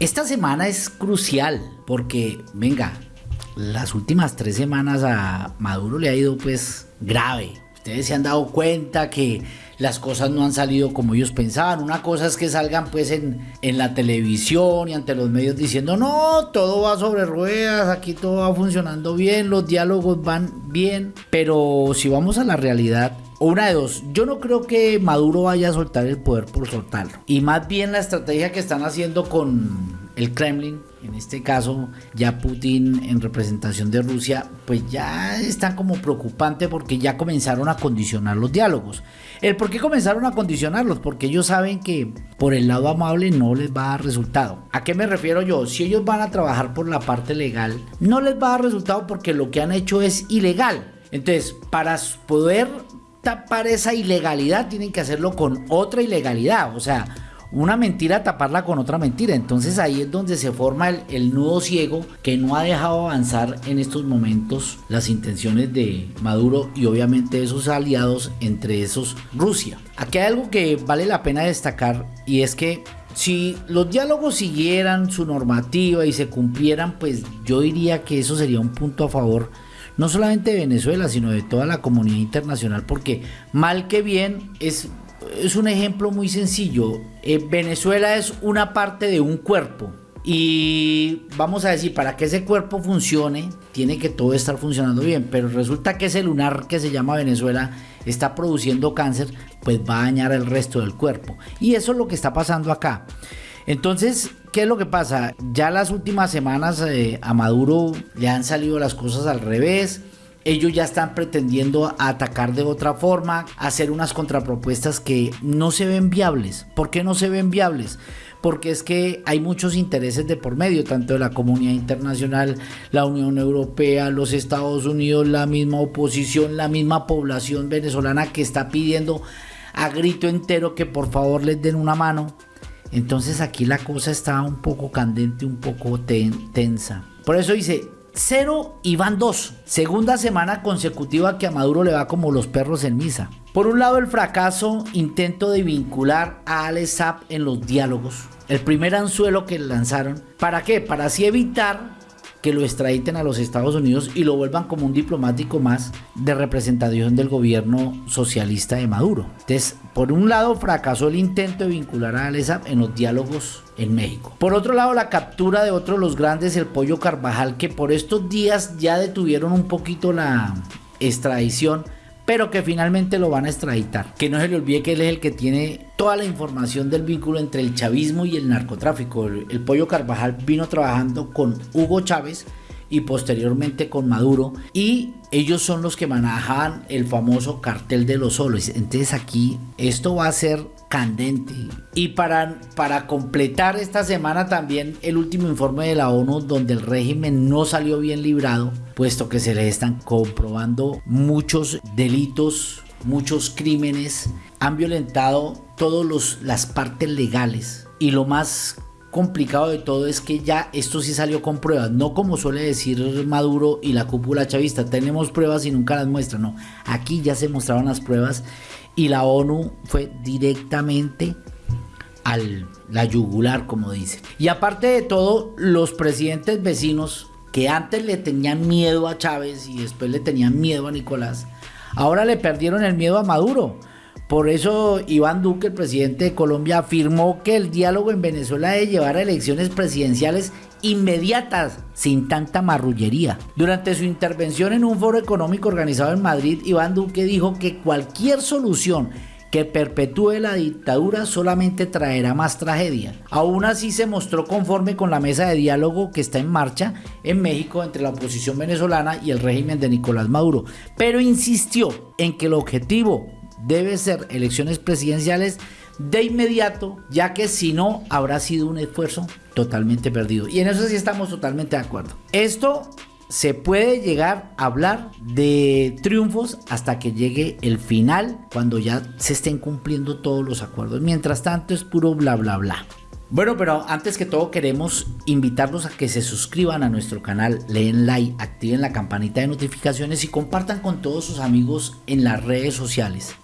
esta semana es crucial porque, venga, las últimas tres semanas a Maduro le ha ido pues grave. Ustedes se han dado cuenta que las cosas no han salido como ellos pensaban. Una cosa es que salgan pues en, la televisión y ante los medios diciendo, no, todo va sobre ruedas, aquí todo va funcionando bien, los diálogos van bien. Pero si vamos a la realidad, una de dos, yo no creo que Maduro vaya a soltar el poder por soltarlo. Y más bien la estrategia que están haciendo con el Kremlin, en este caso ya Putin en representación de Rusia, pues ya están como preocupante porque ya comenzaron a condicionar los diálogos. ¿El por qué comenzaron a condicionarlos? Porque ellos saben que por el lado amable no les va a dar resultado. ¿A qué me refiero yo? Si ellos van a trabajar por la parte legal, no les va a dar resultado porque lo que han hecho es ilegal. Entonces, para poder tapar esa ilegalidad, tienen que hacerlo con otra ilegalidad. O sea, una mentira taparla con otra mentira. Entonces ahí es donde se forma el, nudo ciego que no ha dejado avanzar en estos momentos las intenciones de Maduro y obviamente de sus aliados, entre esos Rusia. Aquí hay algo que vale la pena destacar y es que si los diálogos siguieran su normativa y se cumplieran, pues yo diría que eso sería un punto a favor no solamente de Venezuela, sino de toda la comunidad internacional, porque mal que bien es es un ejemplo muy sencillo. Eh, Venezuela es una parte de un cuerpo. Y vamos a decir, para que ese cuerpo funcione, tiene que todo estar funcionando bien. Pero resulta que ese lunar que se llama Venezuela está produciendo cáncer, pues va a dañar el resto del cuerpo. Y eso es lo que está pasando acá. Entonces, ¿qué es lo que pasa? Ya las últimas semanas eh, a Maduro le han salido las cosas al revés ellos ya están pretendiendo atacar de otra forma, hacer unas contrapropuestas que no se ven viables. ¿Por qué no se ven viables? Porque es que hay muchos intereses de por medio, tanto de la comunidad internacional, la Unión Europea, los Estados Unidos, la misma oposición, la misma población venezolana que está pidiendo a grito entero que por favor les den una mano. Entonces aquí la cosa está un poco candente, un poco tensa. Por eso dice, 0 y van 2. Segunda semana consecutiva que a Maduro le va como los perros en misa. Por un lado el fracaso, intento de vincular a Alex en los diálogos. El primer anzuelo que lanzaron. ¿Para qué? Para así evitar que lo extraditen a los Estados Unidos y lo vuelvan como un diplomático más de representación del gobierno socialista de Maduro. Entonces, por un lado, fracasó el intento de vincular a Alesap en los diálogos en México. Por otro lado, la captura de otro de los grandes, el Pollo Carvajal, que por estos días ya detuvieron un poquito la extradición pero que finalmente lo van a extraditar. Que no se le olvide que él es el que tiene toda la información del vínculo entre el chavismo y el narcotráfico. El, Pollo Carvajal vino trabajando con Hugo Chávez y posteriormente con Maduro y ellos son los que manejaban el famoso cartel de los solos. Entonces aquí esto va a ser candente. Y para, para completar esta semana también el último informe de la ONU donde el régimen no salió bien librado, puesto que se le están comprobando muchos delitos, muchos crímenes, han violentado todas las partes legales. Y lo más complicado de todo es que ya esto sí salió con pruebas, no como suele decir Maduro y la cúpula chavista, tenemos pruebas y nunca las muestran, no, aquí ya se mostraron las pruebas y la ONU fue directamente al la yugular, como dice. Y aparte de todo, los presidentes vecinos que antes le tenían miedo a Chávez y después le tenían miedo a Nicolás, ahora le perdieron el miedo a Maduro. Por eso Iván Duque, el presidente de Colombia, afirmó que el diálogo en Venezuela debe llevar a elecciones presidenciales inmediatas, sin tanta marrullería. Durante su intervención en un foro económico organizado en Madrid, Iván Duque dijo que cualquier solución que perpetúe la dictadura solamente traerá más tragedia. Aún así se mostró conforme con la mesa de diálogo que está en marcha en México entre la oposición venezolana y el régimen de Nicolás Maduro, pero insistió en que el objetivo debe ser elecciones presidenciales de inmediato, ya que si no habrá sido un esfuerzo totalmente perdido. Y en eso sí estamos totalmente de acuerdo. Esto se puede llegar a hablar de triunfos hasta que llegue el final, cuando ya se estén cumpliendo todos los acuerdos. Mientras tanto es puro bla bla bla. Bueno, pero antes que todo queremos invitarlos a que se suscriban a nuestro canal, leen like, activen la campanita de notificaciones y compartan con todos sus amigos en las redes sociales.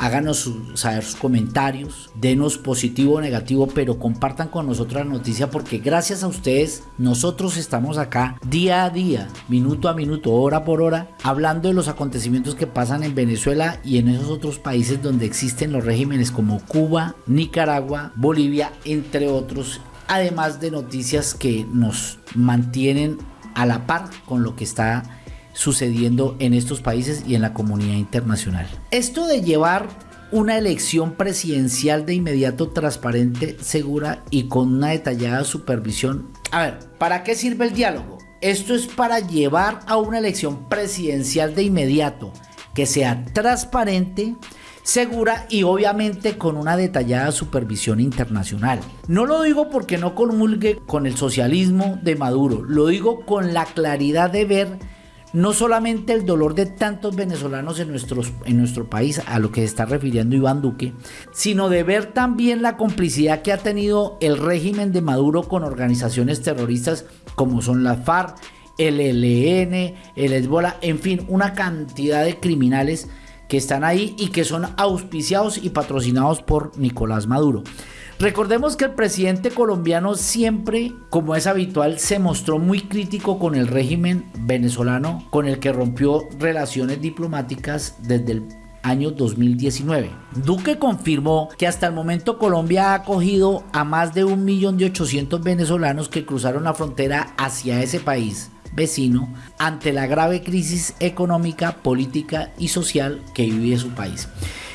Háganos saber sus comentarios, denos positivo o negativo, pero compartan con nosotros la noticia porque gracias a ustedes nosotros estamos acá día a día, minuto a minuto, hora por hora, hablando de los acontecimientos que pasan en Venezuela y en esos otros países donde existen los regímenes como Cuba, Nicaragua, Bolivia, entre otros, además de noticias que nos mantienen a la par con lo que está sucediendo en estos países y en la comunidad internacional. Esto de llevar una elección presidencial de inmediato transparente, segura y con una detallada supervisión. A ver, ¿para qué sirve el diálogo? Esto es para llevar a una elección presidencial de inmediato que sea transparente, segura y obviamente con una detallada supervisión internacional. No lo digo porque no comulgue con el socialismo de Maduro, lo digo con la claridad de ver no solamente el dolor de tantos venezolanos en, en nuestro país, a lo que se está refiriendo Iván Duque, sino de ver también la complicidad que ha tenido el régimen de Maduro con organizaciones terroristas como son la FARC, el ELN, el Hezbollah, en fin, una cantidad de criminales que están ahí y que son auspiciados y patrocinados por Nicolás Maduro. Recordemos que el presidente colombiano siempre, como es habitual, se mostró muy crítico con el régimen venezolano con el que rompió relaciones diplomáticas desde el año 2019. Duque confirmó que hasta el momento Colombia ha acogido a más de 1.800.000 venezolanos que cruzaron la frontera hacia ese país vecino ante la grave crisis económica, política y social que vive su país.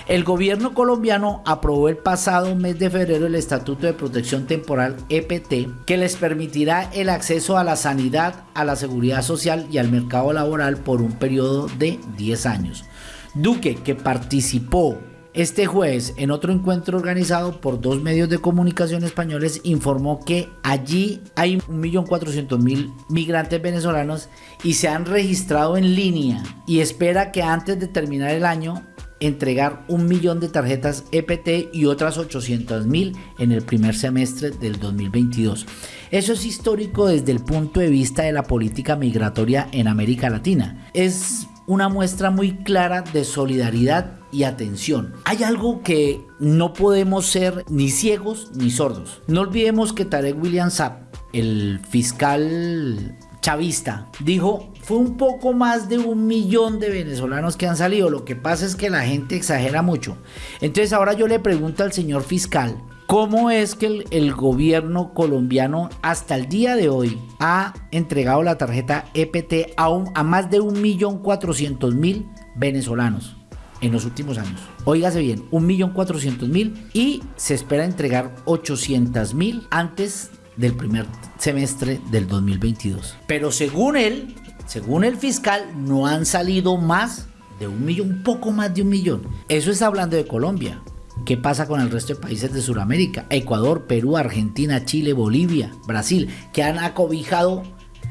El gobierno colombiano aprobó el pasado mes de febrero el Estatuto de Protección Temporal EPT que les permitirá el acceso a la sanidad, a la seguridad social y al mercado laboral por un periodo de 10 años. Duque, que participó este jueves, en otro encuentro organizado por dos medios de comunicación españoles, informó que allí hay 1.400.000 migrantes venezolanos y se han registrado en línea y espera que antes de terminar el año entregar un millón de tarjetas EPT y otras 800 mil en el primer semestre del 2022. Eso es histórico desde el punto de vista de la política migratoria en América Latina. Es una muestra muy clara de solidaridad y atención. Hay algo que no podemos ser ni ciegos ni sordos. No olvidemos que Tarek William Saab, el fiscal chavista, dijo, fue un poco más de un millón de venezolanos que han salido. Lo que pasa es que la gente exagera mucho. Entonces ahora yo le pregunto al señor fiscal, ¿cómo es que el, gobierno colombiano hasta el día de hoy ha entregado la tarjeta EPT a, a más de un millón cuatrocientos mil venezolanos? en los últimos años. Óigase bien, un millón cuatrocientos mil y se espera entregar 800 mil antes del primer semestre del 2022. Pero según él, según el fiscal, no han salido más de un millón, un poco más de un millón. Eso está hablando de Colombia. ¿Qué pasa con el resto de países de Sudamérica? Ecuador, Perú, Argentina, Chile, Bolivia, Brasil, que han acobijado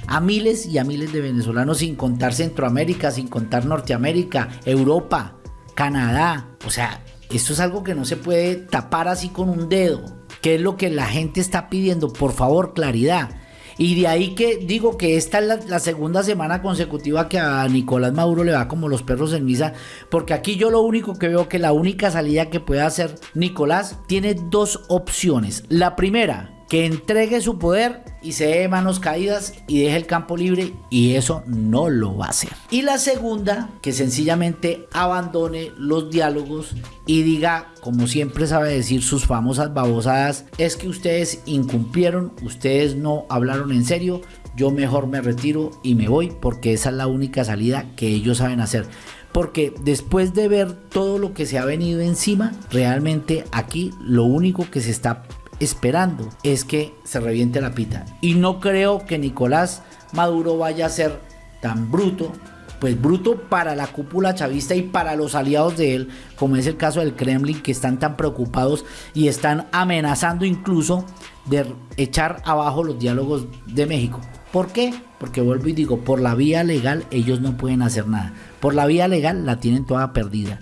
a miles y a miles de venezolanos sin contar Centroamérica, sin contar Norteamérica, Europa, Canadá. O sea, esto es algo que no se puede tapar así con un dedo. ¿Qué es lo que la gente está pidiendo? Por favor, claridad. Y de ahí que digo que esta es la, segunda semana consecutiva que a Nicolás Maduro le va como los perros en misa, porque aquí yo lo único que veo que la única salida que puede hacer Nicolás tiene dos opciones. La primera, que entregue su poder y se dé manos caídas y deje el campo libre y eso no lo va a hacer. Y la segunda, que sencillamente abandone los diálogos y diga, como siempre sabe decir sus famosas babosadas, es que ustedes incumplieron, ustedes no hablaron en serio, yo mejor me retiro y me voy porque esa es la única salida que ellos saben hacer porque después de ver todo lo que se ha venido encima, realmente aquí lo único que se está esperando es que se reviente la pita. Y no creo que Nicolás Maduro vaya a ser tan bruto, pues bruto para la cúpula chavista y para los aliados de él, como es el caso del Kremlin, que están tan preocupados y están amenazando incluso de echar abajo los diálogos de México. ¿Por qué? Porque vuelvo y digo, por la vía legal ellos no pueden hacer nada. Por la vía legal la tienen toda perdida.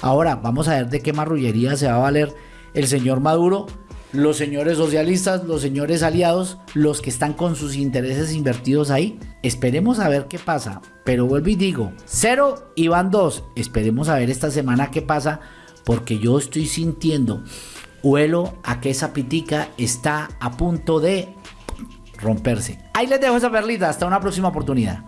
Ahora vamos a ver de qué marrullería se va a valer el señor Maduro los señores socialistas, los señores aliados, los que están con sus intereses invertidos ahí. Esperemos a ver qué pasa. Pero vuelvo y digo, cero y van dos. Esperemos a ver esta semana qué pasa. porque yo estoy sintiendo, huelo a que esa pitica está a punto de romperse. Ahí les dejo esa perlita, hasta una próxima oportunidad.